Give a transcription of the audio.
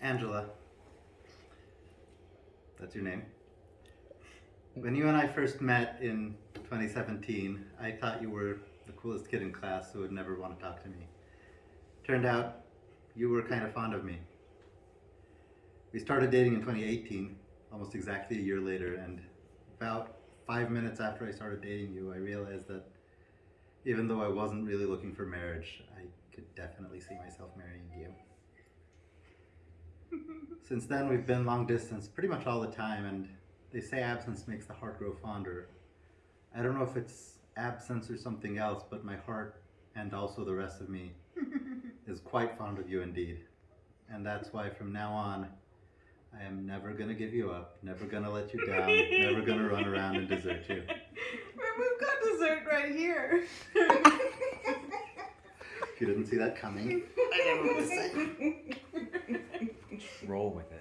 Angela. That's your name. When you and I first met in 2017, I thought you were the coolest kid in class who would never want to talk to me. Turned out you were kind of fond of me. We started dating in 2018, almost exactly a year later, and about five minutes after I started dating you, I realized that even though I wasn't really looking for marriage, I could definitely see myself marrying you. Since then, we've been long distance pretty much all the time, and they say absence makes the heart grow fonder. I don't know if it's absence or something else, but my heart and also the rest of me is quite fond of you indeed. And that's why from now on, I am never gonna give you up, never gonna let you down, never gonna run around and desert you. We've got dessert right here. If you didn't see that coming, I never would have said. Roll with it.